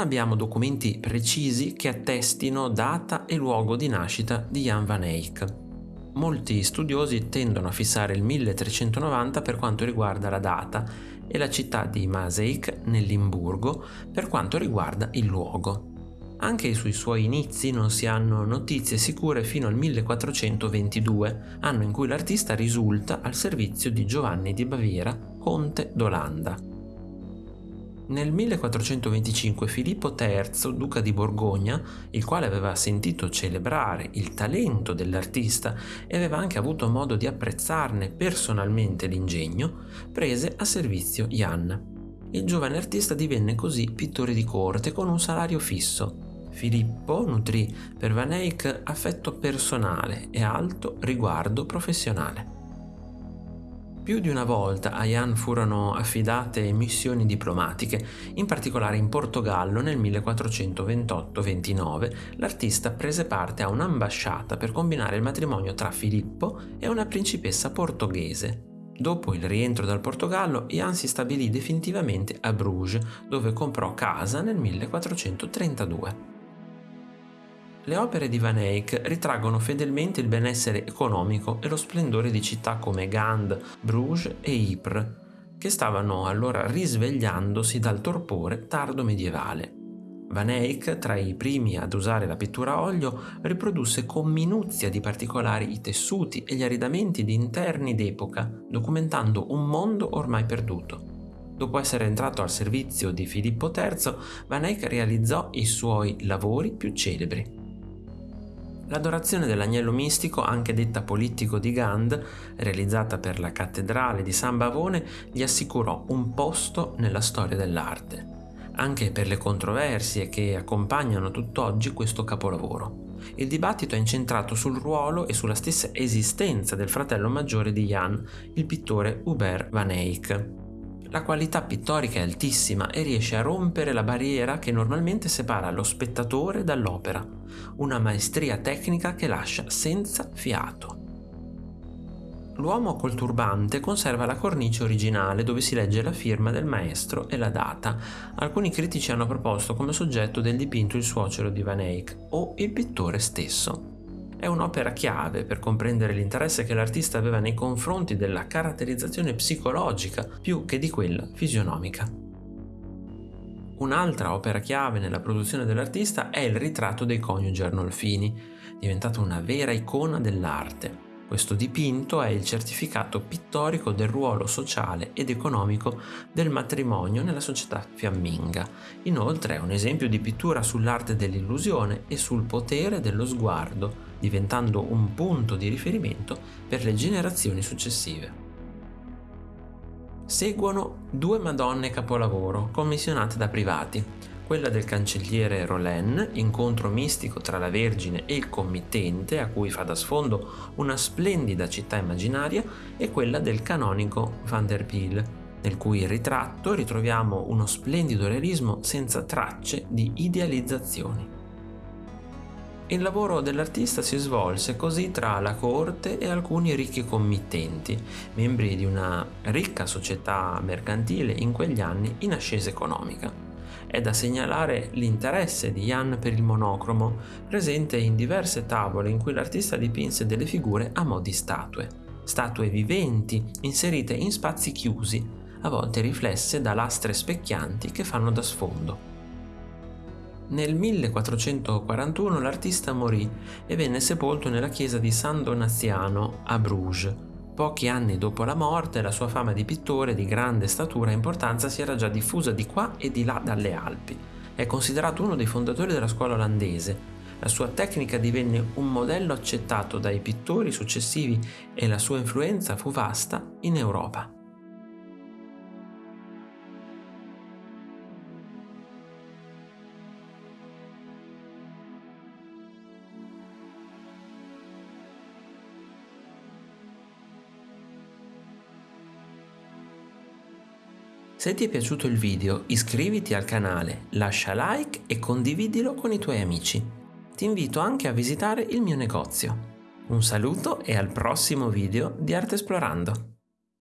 abbiamo documenti precisi che attestino data e luogo di nascita di Jan van Eyck. Molti studiosi tendono a fissare il 1390 per quanto riguarda la data e la città di Maaseik nel Limburgo per quanto riguarda il luogo. Anche sui suoi inizi non si hanno notizie sicure fino al 1422, anno in cui l'artista risulta al servizio di Giovanni di Baviera, conte d'Olanda. Nel 1425 Filippo III, duca di Borgogna, il quale aveva sentito celebrare il talento dell'artista e aveva anche avuto modo di apprezzarne personalmente l'ingegno, prese a servizio Jan. Il giovane artista divenne così pittore di corte con un salario fisso Filippo nutrì per Van Eyck affetto personale e alto riguardo professionale. Più di una volta a Jan furono affidate missioni diplomatiche, in particolare in Portogallo nel 1428-29 l'artista prese parte a un'ambasciata per combinare il matrimonio tra Filippo e una principessa portoghese. Dopo il rientro dal Portogallo, Jan si stabilì definitivamente a Bruges, dove comprò casa nel 1432. Le opere di Van Eyck ritraggono fedelmente il benessere economico e lo splendore di città come Gand, Bruges e Ypres, che stavano allora risvegliandosi dal torpore tardo medievale. Van Eyck, tra i primi ad usare la pittura a olio, riprodusse con minuzia di particolari i tessuti e gli arredamenti di interni d'epoca, documentando un mondo ormai perduto. Dopo essere entrato al servizio di Filippo III, Van Eyck realizzò i suoi lavori più celebri. L'adorazione dell'agnello mistico, anche detta politico di Gand, realizzata per la cattedrale di San Bavone, gli assicurò un posto nella storia dell'arte, anche per le controversie che accompagnano tutt'oggi questo capolavoro. Il dibattito è incentrato sul ruolo e sulla stessa esistenza del fratello maggiore di Jan, il pittore Hubert van Eyck. La qualità pittorica è altissima e riesce a rompere la barriera che normalmente separa lo spettatore dall'opera, una maestria tecnica che lascia senza fiato. L'uomo col turbante conserva la cornice originale dove si legge la firma del maestro e la data. Alcuni critici hanno proposto come soggetto del dipinto il suocero di Van Eyck o il pittore stesso. È un'opera chiave per comprendere l'interesse che l'artista aveva nei confronti della caratterizzazione psicologica più che di quella fisionomica. Un'altra opera chiave nella produzione dell'artista è il ritratto dei coniugi Arnolfini, diventato una vera icona dell'arte. Questo dipinto è il certificato pittorico del ruolo sociale ed economico del matrimonio nella società fiamminga. Inoltre è un esempio di pittura sull'arte dell'illusione e sul potere dello sguardo, diventando un punto di riferimento per le generazioni successive. Seguono due Madonne capolavoro commissionate da privati, quella del cancelliere Rollin, incontro mistico tra la Vergine e il committente a cui fa da sfondo una splendida città immaginaria, e quella del canonico Van der Peel, nel cui ritratto ritroviamo uno splendido realismo senza tracce di idealizzazioni. Il lavoro dell'artista si svolse così tra la corte e alcuni ricchi committenti, membri di una ricca società mercantile in quegli anni in ascesa economica. È da segnalare l'interesse di Jan per il monocromo, presente in diverse tavole in cui l'artista dipinse delle figure a mo' di statue, statue viventi inserite in spazi chiusi, a volte riflesse da lastre specchianti che fanno da sfondo. Nel 1441 l'artista morì e venne sepolto nella chiesa di San Donaziano a Bruges. Pochi anni dopo la morte la sua fama di pittore di grande statura e importanza si era già diffusa di qua e di là dalle Alpi. È considerato uno dei fondatori della scuola olandese. La sua tecnica divenne un modello accettato dai pittori successivi e la sua influenza fu vasta in Europa. Se ti è piaciuto il video iscriviti al canale, lascia like e condividilo con i tuoi amici. Ti invito anche a visitare il mio negozio. Un saluto e al prossimo video di Arte Esplorando.